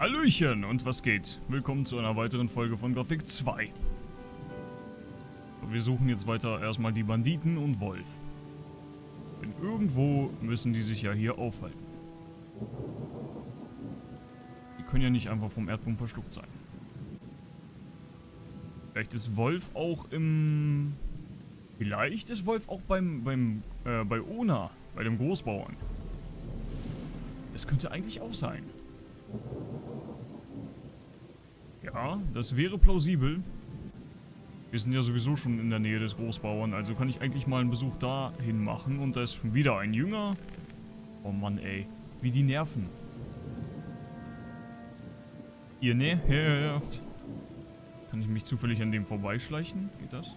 Hallöchen und was geht? Willkommen zu einer weiteren Folge von Gothic 2. Wir suchen jetzt weiter erstmal die Banditen und Wolf. Denn irgendwo müssen die sich ja hier aufhalten. Die können ja nicht einfach vom Erdboden verschluckt sein. Vielleicht ist Wolf auch im... Vielleicht ist Wolf auch beim, beim, äh, bei Ona, bei dem Großbauern. Das könnte eigentlich auch sein. Ja, das wäre plausibel. Wir sind ja sowieso schon in der Nähe des Großbauern, also kann ich eigentlich mal einen Besuch dahin machen. Und da ist schon wieder ein Jünger. Oh Mann, ey. Wie die nerven. Ihr nervt. Kann ich mich zufällig an dem vorbeischleichen? Geht das?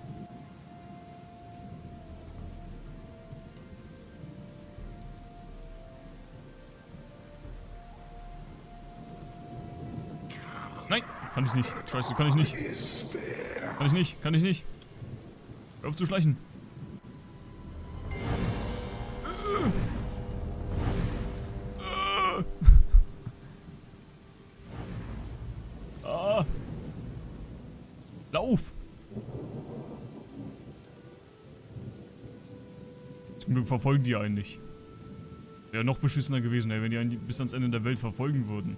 Kann ich nicht. Scheiße, kann ich nicht. Kann ich nicht, kann ich nicht. Hör auf zu schleichen. Ah. Lauf! Zum Glück verfolgen die einen nicht. Wäre noch beschissener gewesen, ey, wenn die einen bis ans Ende der Welt verfolgen würden.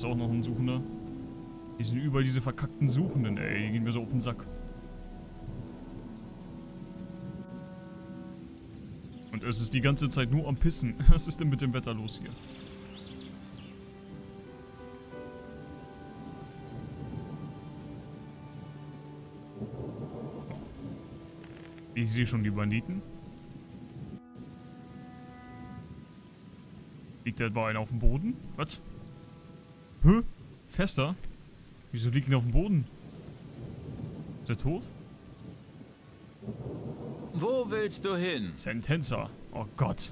Ist auch noch ein Suchender. Die sind überall diese verkackten Suchenden, ey. Die gehen mir so auf den Sack. Und es ist die ganze Zeit nur am Pissen. Was ist denn mit dem Wetter los hier? Ich sehe schon die Banditen. Liegt etwa einer auf dem Boden? Was? Hä? Fester? Wieso liegt er auf dem Boden? Ist er tot? Wo willst du hin? Sentenza. Oh Gott.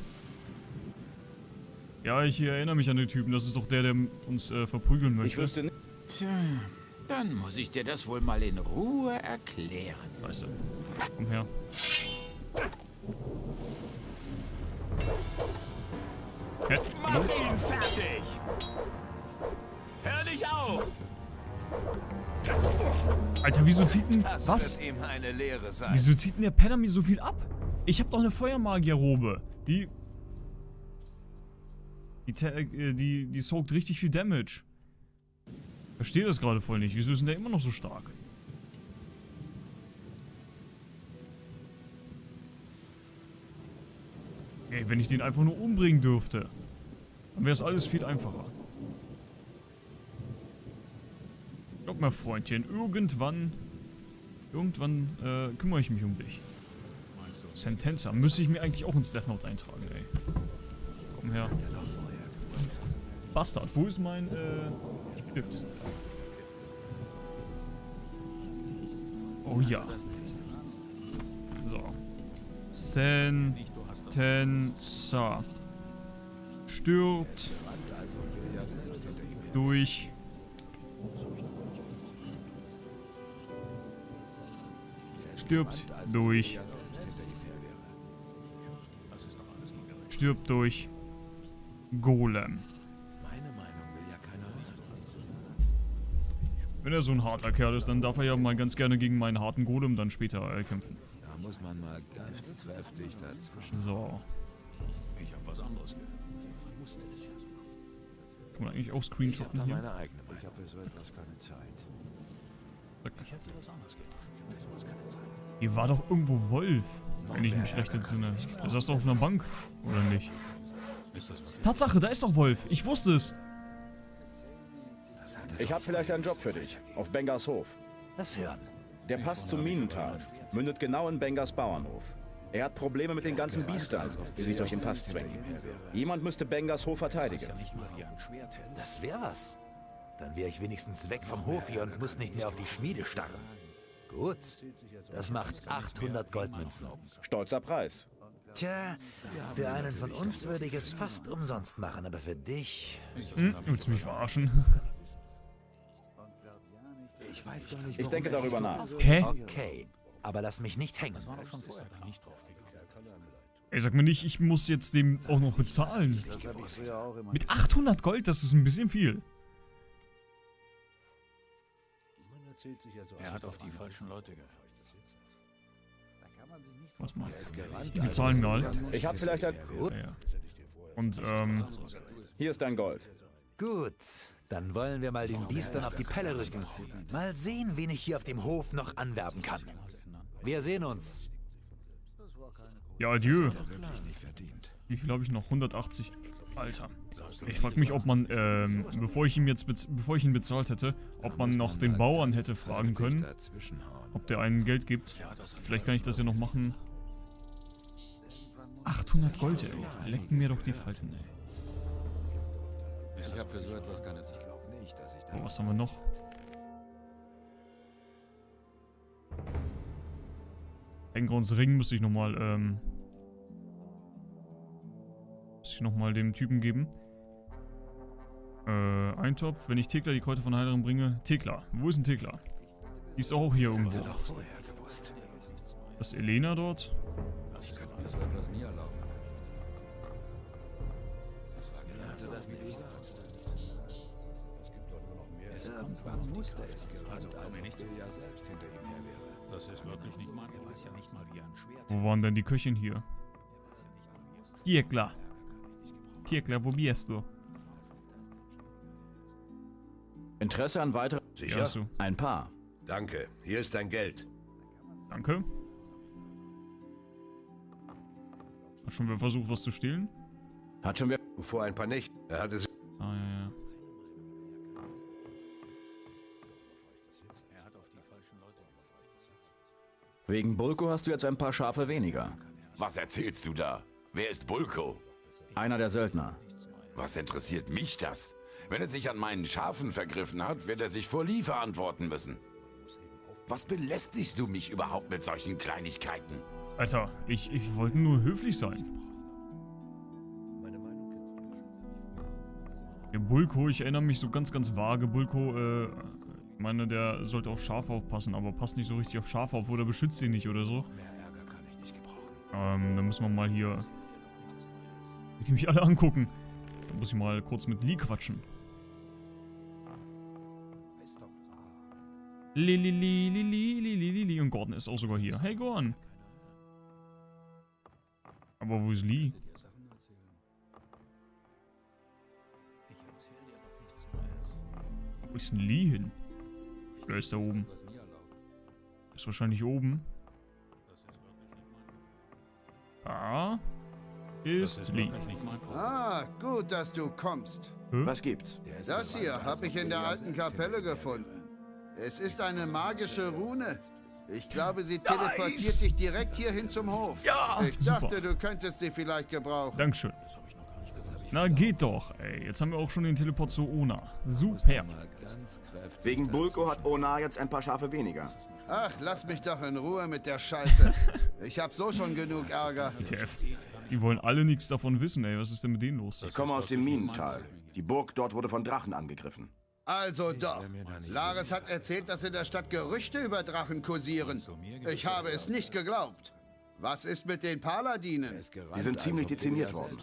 Ja, ich erinnere mich an den Typen. Das ist doch der, der uns äh, verprügeln möchte. Ich wüsste nicht. Tja, dann muss ich dir das wohl mal in Ruhe erklären. Weißt du. Komm her. Alter, wieso zieht denn... Was? Wieso zieht denn der Penner mir so viel ab? Ich hab doch eine Feuermagierrobe. Die... Die, äh, die, die soakt richtig viel Damage. Verstehe das gerade voll nicht. Wieso ist denn der immer noch so stark? Ey, wenn ich den einfach nur umbringen dürfte, dann wäre es alles viel einfacher. Glaub mal, Freundchen, irgendwann, irgendwann äh, kümmere ich mich um dich. Sentenza, müsste ich mir eigentlich auch ins Death Note eintragen, ey. Komm her. Bastard, wo ist mein, äh, Stift? Oh ja. So. Sentenza. Stirbt durch Stirbt durch. Stirbt durch. Golem. Wenn er so ein harter Kerl ist, dann darf er ja mal ganz gerne gegen meinen harten Golem dann später äh, kämpfen. Da muss man mal ganz kräftig dazwischen. So. Ich habe was anderes gehört. Man musste es ja so Kann man eigentlich auch screenshotten hier? meine eigene Ich habe für so etwas keine Zeit. Ich hätte was anderes gemacht. Ich habe für sowas keine Zeit. Hier war doch irgendwo Wolf, wenn ich mich recht entsinne. Der saß doch auf einer Bank, oder nicht? Tatsache, da ist doch Wolf. Ich wusste es. Ich habe vielleicht einen Job für dich. Auf Bengers Hof. Lass hören. Der Pass zum Minental. Mündet genau in Bengers Bauernhof. Er hat Probleme mit den ganzen Biestern, die sich durch den Pass zwängen. Jemand müsste Bengers Hof verteidigen. Das wäre was. Dann wäre ich wenigstens weg vom Hof hier und muss nicht mehr auf die Schmiede starren. Gut. Das macht 800 Goldmünzen. Stolzer Preis. Tja, für einen von uns würde ich es fast umsonst machen, aber für dich... Hm, willst du mich verarschen? Ich weiß gar nicht, Ich denke darüber nach. Hä? Okay, aber lass mich nicht hängen. Ey, sag mir nicht, ich muss jetzt dem auch noch bezahlen. Mit 800 Gold, das ist ein bisschen viel. Er hat auf die falschen Leute gehört. Was mal? Die bezahlen mal. Ich habe vielleicht ein... Ja, ja. Und, ähm, Hier ist dein Gold. Gut, dann wollen wir mal den Biestern auf die Pelle rücken. Mal sehen, wen ich hier auf dem Hof noch anwerben kann. Wir sehen uns. ja, adieu. Wie viel habe ich noch? 180. Alter. Ich frage mich, ob man, ähm, bevor ich ihm jetzt, bevor ich ihn bezahlt hätte, ob man noch den Bauern hätte fragen können, ob der einen Geld gibt. Vielleicht kann ich das ja noch machen. 800 Gold, ey. Lecken mir doch die Falten, ey. Ich habe für so etwas keine Zeit. Oh, was haben wir noch? Engrons Ring müsste ich nochmal, ähm... Müsste ich nochmal dem Typen geben. Äh, Eintopf. Wenn ich Thekla die Kräuter von Heilerin bringe. Thekla. Wo ist denn Thekla? Die ist auch hier irgendwo. Ist Elena dort? Ich kann mir so etwas nie erlauben. Warum wusste es? Also komm mir nicht so. Das ist wirklich nicht mein. Er weiß ja nicht mal, wie ein Schwert. Wo waren denn die Köchin hier? Thekla. Thekla, wo bist du? Interesse an weiteren... Ja, so. Ein paar. Danke, hier ist dein Geld. Danke. Hat schon wer versucht, was zu stehlen? Hat schon wer... Vor ein paar Nächten. Er hatte sich Ah, ja, ja. Er hat auf die falschen Leute gehört. Wegen Bulko hast du jetzt ein paar Schafe weniger. Was erzählst du da? Wer ist Bulko? Einer der Söldner. Was interessiert mich das? Wenn er sich an meinen Schafen vergriffen hat, wird er sich vor Lee verantworten müssen. Was belästigst du mich überhaupt mit solchen Kleinigkeiten? Alter, ich, ich wollte nur höflich sein. Der Bulko, ich erinnere mich so ganz, ganz vage. Bulko, äh, ich meine, der sollte auf Schafe aufpassen, aber passt nicht so richtig auf Schafe auf oder beschützt sie nicht oder so. Ähm, dann müssen wir mal hier... Die mich alle angucken. Da muss ich mal kurz mit Lee quatschen. Lili, Lili, Lili, Lili, Lili. Und Gordon ist auch sogar hier. Hey, Gordon. Aber wo ist Lee? Wo ist denn Lee hin? Oder ist er oben? Ist wahrscheinlich oben. Da ist Lee. Ah, gut, dass du kommst. Was gibt's? Das hier habe ich in der alten Kapelle gefunden. Es ist eine magische Rune. Ich glaube, sie teleportiert dich direkt hierhin zum Hof. Ja! Ich dachte, Super. du könntest sie vielleicht gebrauchen. Dankeschön. Na, geht doch, ey. Jetzt haben wir auch schon den Teleport zu Ona. Super. Wegen Bulko hat Ona jetzt ein paar Schafe weniger. Ach, lass mich doch in Ruhe mit der Scheiße. Ich habe so schon genug Ärger. TF. Die wollen alle nichts davon wissen, ey. Was ist denn mit denen los? Ich komme aus dem Minental. Die Burg dort wurde von Drachen angegriffen. Also doch. Laris hat erzählt, dass in der Stadt Gerüchte über Drachen kursieren. Ich habe es nicht geglaubt. Was ist mit den Paladinen? Die sind ziemlich dezimiert worden.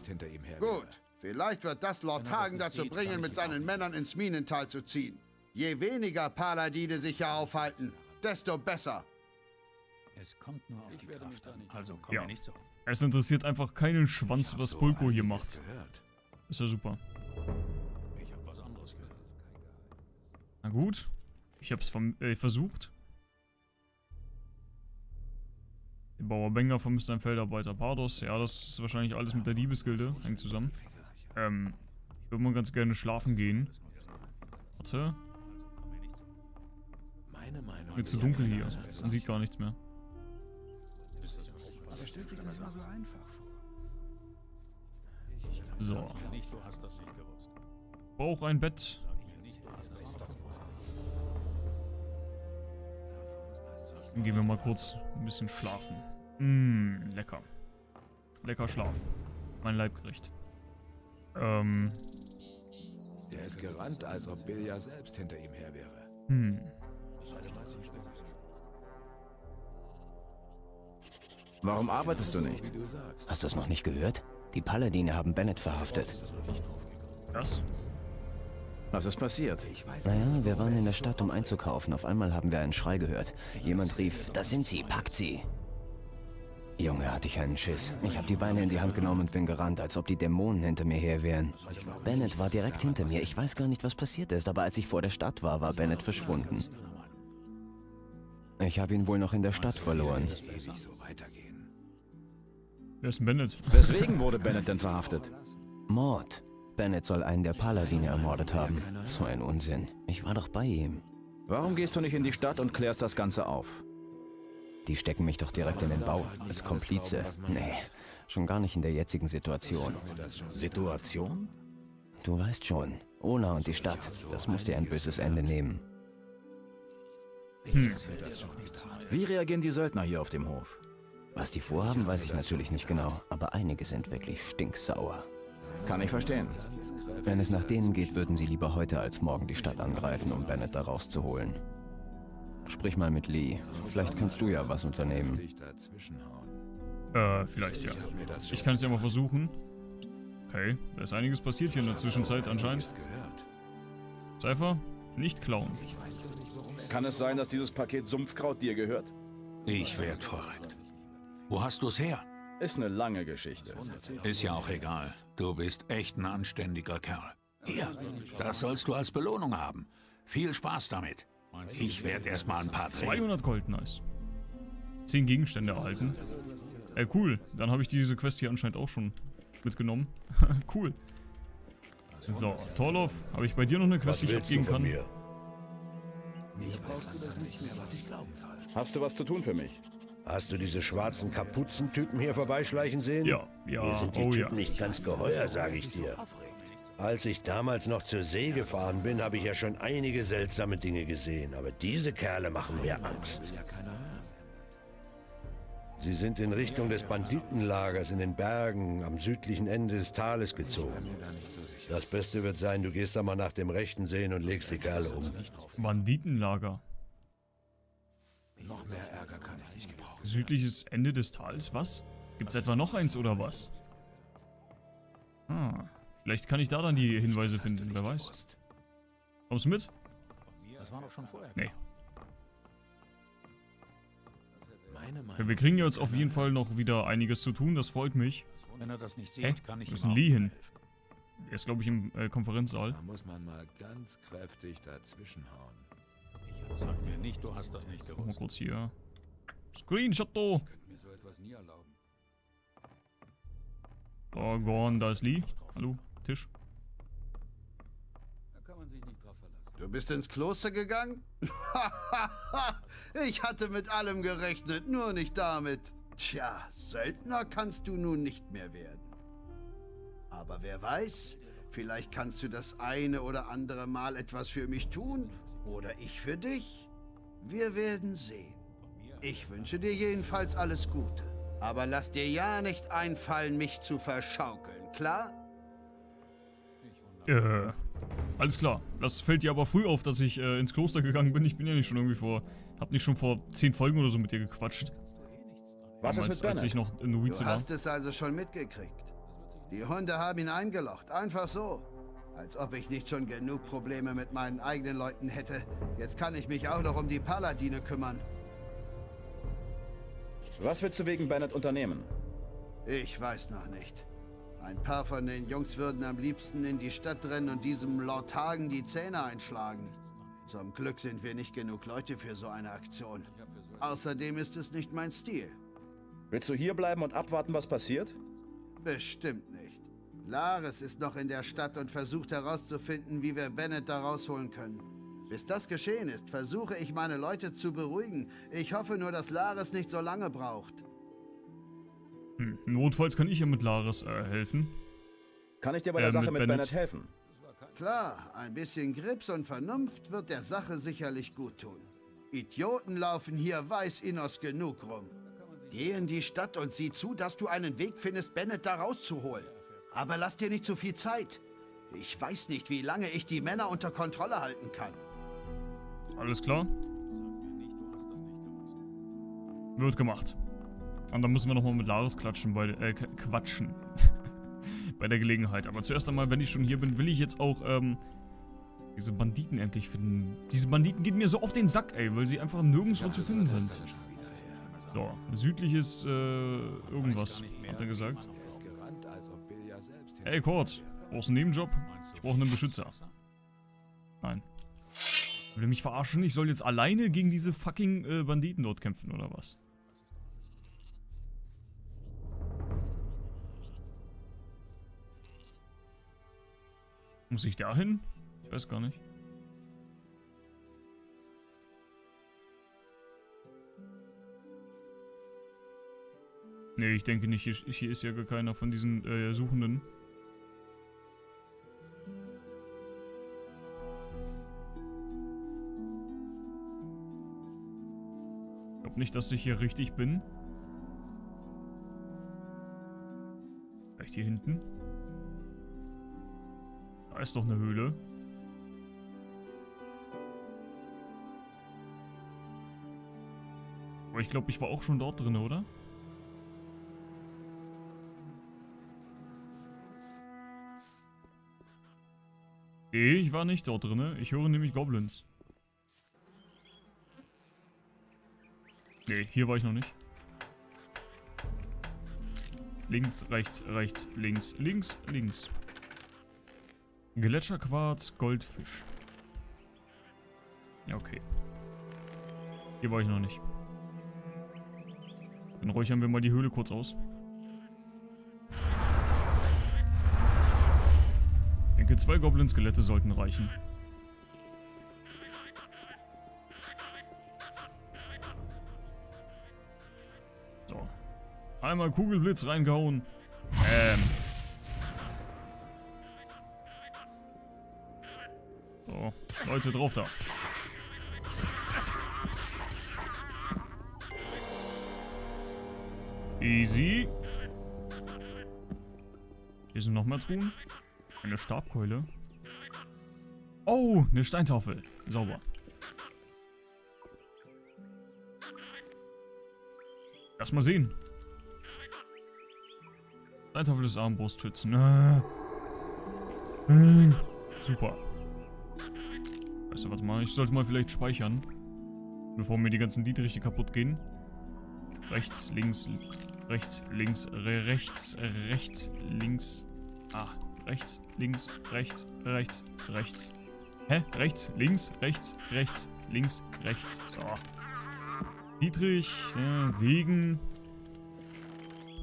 Gut, vielleicht wird das Lord Hagen dazu bringen, mit seinen Männern ins Minental zu ziehen. Je weniger Paladine sich hier aufhalten, desto besser. Es kommt nur auf die Kraft an. Also komm Ja. mir nicht so. Es interessiert einfach keinen Schwanz, was Bulko hier macht. Ist ja super. Na gut. Ich hab's vom, äh, versucht. Der Bauer Benger vermisst einen Feldarbeiter. Pardos, ja, das ist wahrscheinlich alles mit der Diebesgilde. Hängt zusammen. Ähm, ich würde mal ganz gerne schlafen gehen. Warte. Mir zu dunkel hier. Man sieht gar nichts mehr. So. Brauch ein Bett. Dann gehen wir mal kurz ein bisschen schlafen. Mmm, lecker. Lecker Schlaf. Mein Leibgericht. Ähm, Er ist gerannt, als ob Bill ja selbst hinter ihm her wäre. hm. Warum arbeitest du nicht? Hast du es noch nicht gehört? Die Paladine haben Bennett verhaftet. Das? Was ist passiert? Naja, wir waren in der Stadt, um einzukaufen. Auf einmal haben wir einen Schrei gehört. Jemand rief, da sind sie, packt sie. Junge, hatte ich einen Schiss. Ich habe die Beine in die Hand genommen und bin gerannt, als ob die Dämonen hinter mir her wären. Bennett war direkt hinter mir. Ich weiß gar nicht, was passiert ist, aber als ich vor der Stadt war, war Bennett verschwunden. Ich habe ihn wohl noch in der Stadt verloren. Wer ist Bennett? Weswegen wurde Bennett denn verhaftet? Mord. Bennett soll einen der Paladine ermordet haben. So ein Unsinn. Ich war doch bei ihm. Warum gehst du nicht in die Stadt und klärst das Ganze auf? Die stecken mich doch direkt in den Bau, als Komplize. Nee, schon gar nicht in der jetzigen Situation. Situation? Du weißt schon, Ona und die Stadt, das muss dir ein böses Ende nehmen. Wie reagieren die Söldner hier auf dem Hof? Was die vorhaben, weiß ich natürlich nicht genau, aber einige sind wirklich stinksauer. Kann ich verstehen. Wenn es nach denen geht, würden sie lieber heute als morgen die Stadt angreifen, um Bennett da rauszuholen. Sprich mal mit Lee. Vielleicht kannst du ja was unternehmen. Äh, vielleicht ja. Ich kann es ja mal versuchen. Okay, da ist einiges passiert hier in der Zwischenzeit anscheinend. Cypher, nicht klauen. Kann es sein, dass dieses Paket Sumpfkraut dir gehört? Ich werd verrückt. Wo hast du's her? Ist eine lange Geschichte. Ist ja auch egal. Du bist echt ein anständiger Kerl. Hier, das sollst du als Belohnung haben. Viel Spaß damit. Ich werde erstmal ein paar Zähne. 200 Gold, nice. 10 Gegenstände erhalten. Äh, cool. Dann habe ich diese Quest hier anscheinend auch schon mitgenommen. cool. So, Torloff, habe ich bei dir noch eine Quest, die ich abgeben kann? Mir? Hast du was zu tun für mich? Hast du diese schwarzen Kapuzentypen hier vorbeischleichen sehen? Ja, ja, Mir sind die oh Typen ja. nicht ganz geheuer, sage ich dir. Als ich damals noch zur See gefahren bin, habe ich ja schon einige seltsame Dinge gesehen, aber diese Kerle machen mir Angst. Sie sind in Richtung des Banditenlagers in den Bergen am südlichen Ende des Tales gezogen. Das Beste wird sein, du gehst da mal nach dem Rechten sehen und legst die Kerle um. Banditenlager. Südliches Ende des Tals, was? Gibt's etwa noch eins oder was? Ah, vielleicht kann ich da dann die Hinweise finden, wer weiß. Kommst du mit? Das war doch schon vorher. Nee. Ja, wir kriegen jetzt auf jeden Fall noch wieder einiges zu tun, das freut mich. Wenn er das nicht Hä? sieht, kann ich Wo ist ihm denn auch Lee hin? Er ist, glaube ich, im äh, Konferenzsaal. Da muss man mal ganz kräftig dazwischenhauen. Sag mir nicht, du hast das nicht Mach mal gewusst. kurz hier. Screenshot, do. Mir so etwas nie erlauben. Da, Gorn, da ist Lee. Hallo, Tisch. Da kann man sich nicht drauf verlassen. Du bist ins Kloster gegangen? ich hatte mit allem gerechnet, nur nicht damit. Tja, Söldner kannst du nun nicht mehr werden. Aber wer weiß, vielleicht kannst du das eine oder andere Mal etwas für mich tun oder ich für dich. Wir werden sehen. Ich wünsche dir jedenfalls alles Gute. Aber lass dir ja nicht einfallen, mich zu verschaukeln, klar? Äh, alles klar. Das fällt dir aber früh auf, dass ich äh, ins Kloster gegangen bin. Ich bin ja nicht schon irgendwie vor... Hab nicht schon vor zehn Folgen oder so mit dir gequatscht. Was ist Damals, mit als ich noch Novize Du war. hast es also schon mitgekriegt. Die Hunde haben ihn eingelocht, einfach so. Als ob ich nicht schon genug Probleme mit meinen eigenen Leuten hätte. Jetzt kann ich mich auch noch um die Paladine kümmern. Was willst du wegen Bennett unternehmen? Ich weiß noch nicht. Ein paar von den Jungs würden am liebsten in die Stadt rennen und diesem Lord Hagen die Zähne einschlagen. Zum Glück sind wir nicht genug Leute für so eine Aktion. Außerdem ist es nicht mein Stil. Willst du hier bleiben und abwarten, was passiert? Bestimmt nicht. Lares ist noch in der Stadt und versucht herauszufinden, wie wir Bennett da rausholen können. Bis das geschehen ist, versuche ich meine Leute zu beruhigen. Ich hoffe nur, dass Lares nicht so lange braucht. Hm. Notfalls kann ich ja mit Laris äh, helfen. Kann ich dir bei der Äh, Sache mit mit, Bennett. Bennett helfen? Klar, ein bisschen Grips und Vernunft wird der Sache sicherlich gut tun. Idioten laufen hier weiß Innos genug rum. Geh in die Stadt und sieh zu, dass du einen Weg findest, Bennett da rauszuholen. Aber lass dir nicht zu viel Zeit. Ich weiß nicht, wie lange ich die Männer unter Kontrolle halten kann. Alles klar? Wird gemacht. Und dann müssen wir nochmal mit Laris klatschen, bei, äh, quatschen. bei der Gelegenheit. Aber zuerst einmal, wenn ich schon hier bin, will ich jetzt auch, ähm, diese Banditen endlich finden. Diese Banditen gehen mir so auf den Sack, ey, weil sie einfach nirgendwo zu finden sind. So, südliches, äh, irgendwas, hat er gesagt. Hey, Kurt, brauchst du einen Nebenjob? Ich brauche einen Beschützer. Nein. Will er mich verarschen? Ich soll jetzt alleine gegen diese fucking äh, Banditen dort kämpfen, oder was? Muss ich da hin? Ich weiß gar nicht. Nee, ich denke nicht. Hier, hier ist ja gar keiner von diesen äh, Suchenden. Glaube nicht, dass ich hier richtig bin. Vielleicht hier hinten? Da ist doch eine Höhle. Aber ich glaube, ich war auch schon dort drin, oder? Nee, ich war nicht dort drin. Ich höre nämlich Goblins. Nee, hier war ich noch nicht. Links, rechts, rechts, links, links, links. Gletscherquarz, Goldfisch. Ja, okay. Hier war ich noch nicht. Dann räuchern wir mal die Höhle kurz aus. Ich denke, zwei Goblin-Skelette sollten reichen. Einmal Kugelblitz reingehauen. Ähm. So, Leute, drauf da. Easy. Hier sind noch mehr Truhen. Eine Stabkeule. Oh, eine Steintafel. Sauber. Erstmal sehen. Steintafel des Armbrustschützen. Äh. Äh. Super. Weißt du, was mal? Ich sollte mal vielleicht speichern. Bevor mir die ganzen Dietriche kaputt gehen. Rechts, links, rechts, links, re rechts, rechts, links. Ah, rechts, links, rechts, rechts, rechts. Hä? Rechts, links, rechts, rechts, links, rechts. So. Dietrich, ja, Degen.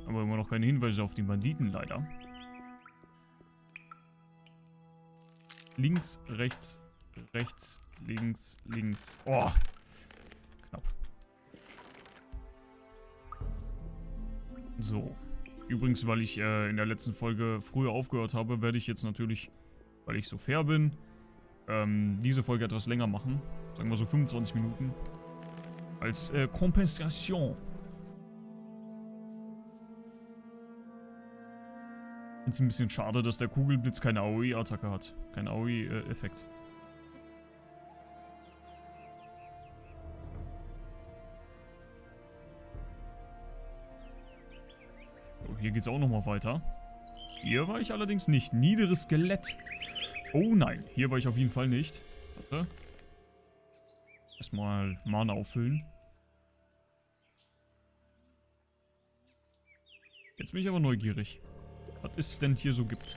Aber immer noch keine Hinweise auf die Banditen, leider. Links, rechts, rechts, links, links. Oh, knapp. So. Übrigens, weil ich äh, in der letzten Folge früher aufgehört habe, werde ich jetzt natürlich, weil ich so fair bin, ähm, diese Folge etwas länger machen. Sagen wir so 25 Minuten. Als äh, Kompensation. Es ein bisschen schade, dass der Kugelblitz keine AOE-Attacke hat. Kein AOE-Effekt. So, hier geht es auch nochmal weiter. Hier war ich allerdings nicht. Niederes Skelett. Oh nein, hier war ich auf jeden Fall nicht. Warte. Erstmal Mana auffüllen. Jetzt bin ich aber neugierig. Was es denn hier so gibt.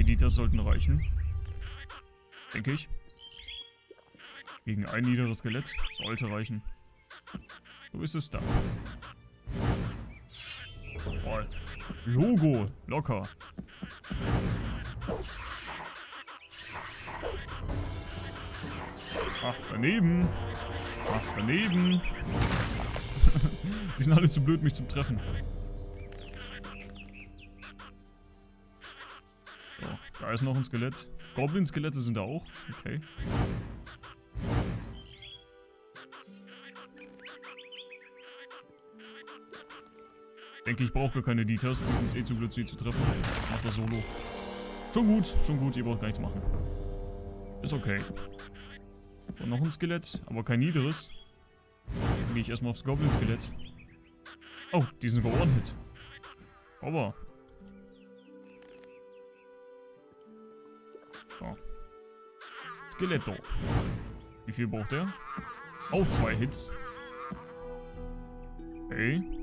Editas sollten reichen. Denke ich. Gegen ein niederes Skelett. Sollte reichen. So ist es dann. Oh. Logo. Locker. Ach, daneben. Ach, daneben. Die sind alle zu blöd, mich zu treffen. So, da ist noch ein Skelett. Goblin-Skelette sind da auch. Okay. Ich denke, ich brauche gar keine Ditas. Die sind eh zu blöd, sie zu treffen. Ich mach das solo. Schon gut, schon gut. Ihr braucht gar nichts machen. Ist okay. Und noch ein Skelett, aber kein niederes. Dann gehe ich erstmal aufs Goblin-Skelett. Oh, die sind One-Hit. Aber. So. Skeletto. Wie viel braucht er? Auch zwei Hits. Okay.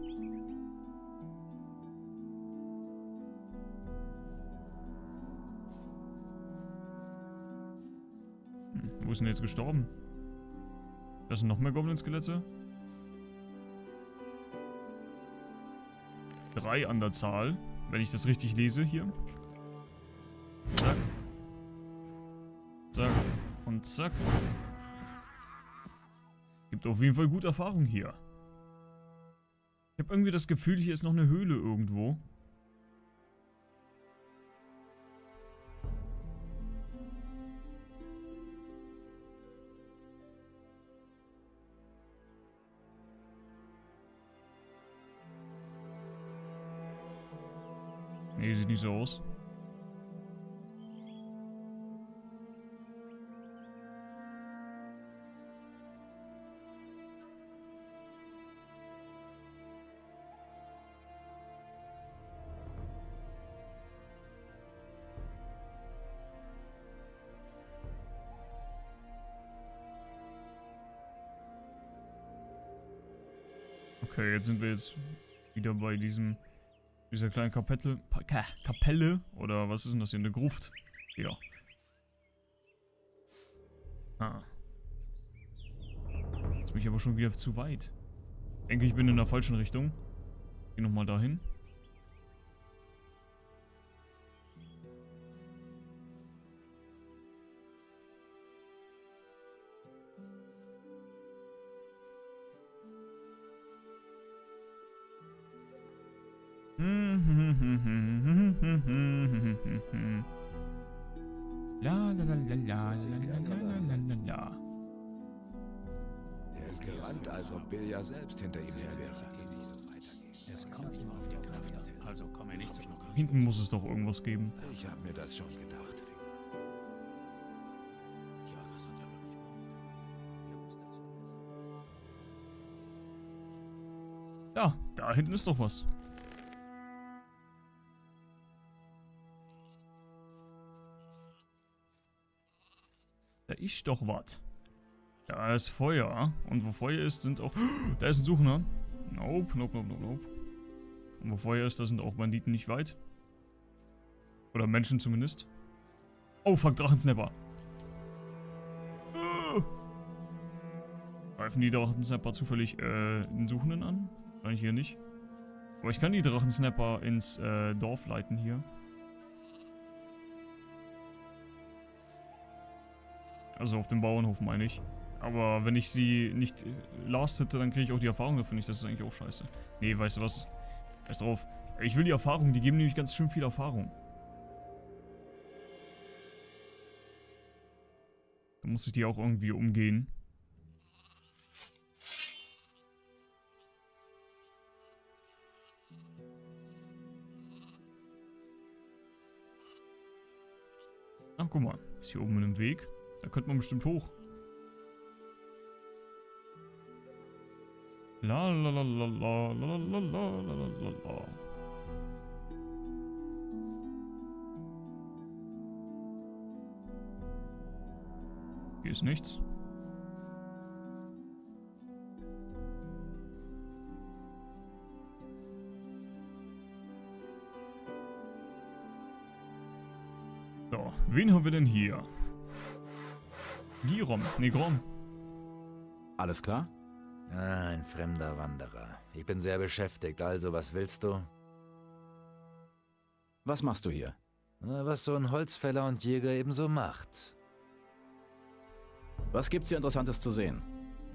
Wo ist denn jetzt gestorben? Das sind noch mehr Goblin-Skelette? Drei an der Zahl, wenn ich das richtig lese hier. Zack. Zack. Und zack. Gibt auf jeden Fall gut Erfahrung hier. Ich habe irgendwie das Gefühl, hier ist noch eine Höhle irgendwo. Nee, sieht nicht so aus. Okay, jetzt sind wir jetzt wieder bei diesem dieser kleinen Kapelle, Kapelle, oder was ist denn das hier, eine Gruft? Ja. Ah. Jetzt bin ich aber schon wieder zu weit. Ich denke, ich bin in der falschen Richtung. Geh nochmal dahin. la, la, la, Er ist gerannt, als ob Bilja selbst hinter ihm her wäre. Es kommt ihm auf die Kraft also komme nicht zum Hinten muss es doch irgendwas geben. Ich habe mir das schon gedacht. Ja, da hinten ist doch was. Ist doch was. Da ist Feuer. Und wo Feuer ist, sind auch... Da ist ein Suchender. Nope, nope, nope, nope, nope. Und wo Feuer ist, da sind auch Banditen nicht weit. Oder Menschen zumindest. Oh, fuck, Drachensnapper. Ah. Greifen die Drachensnapper zufällig äh, den Suchenden an? Wahrscheinlich hier nicht. Aber ich kann die Drachensnapper ins äh, Dorf leiten hier. Also auf dem Bauernhof meine ich. Aber wenn ich sie nicht äh, last hätte, dann kriege ich auch die Erfahrung dafür nicht. Das ist eigentlich auch scheiße. Nee, weißt du was? Scheiß drauf. Ich will die Erfahrung. Die geben nämlich ganz schön viel Erfahrung. Da muss ich die auch irgendwie umgehen. Ach, guck mal. Ist hier oben ein Weg. Da könnte man bestimmt hoch. La la la la la la la la la la la. Hier ist nichts. So, wen haben wir denn hier? Girom, nee, Grom. Alles klar? Ah, ein fremder Wanderer. Ich bin sehr beschäftigt, also was willst du? Was machst du hier? Was so ein Holzfäller und Jäger ebenso macht. Was gibt's hier Interessantes zu sehen?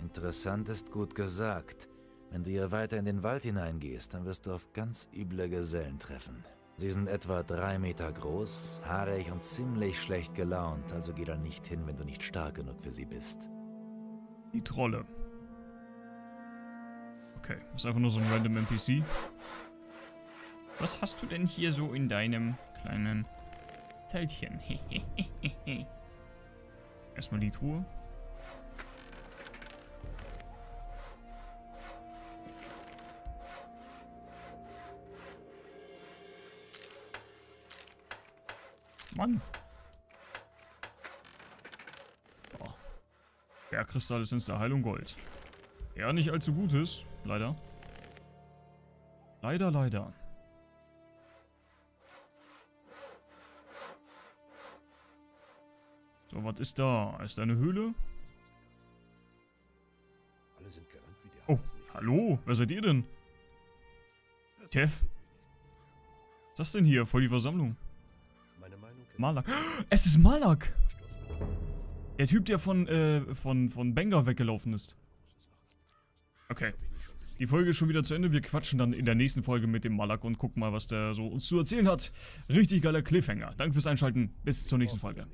Interessant ist gut gesagt. Wenn du hier weiter in den Wald hineingehst, dann wirst du auf ganz üble Gesellen treffen. Sie sind etwa drei Meter groß, haarig und ziemlich schlecht gelaunt, also geh da nicht hin, wenn du nicht stark genug für sie bist. Die Trolle. Okay, ist einfach nur so ein random NPC. Was hast du denn hier so in deinem kleinen Zeltchen? Erstmal die Truhe. Mann. Oh. Bergkristall ist der Heilung Gold. Ja, nicht allzu gutes. Leider. Leider, leider. So, was ist da? Ist da eine Höhle? Oh, hallo? Wer seid ihr denn? Tev? Was ist das denn hier? Voll die Versammlung. Malak. Es ist Malak! Der Typ, der von, äh, von, von Benga weggelaufen ist. Okay. Die Folge ist schon wieder zu Ende. Wir quatschen dann in der nächsten Folge mit dem Malak und gucken mal, was der so uns zu erzählen hat. Richtig geiler Cliffhanger. Danke fürs Einschalten. Bis zur nächsten Folge.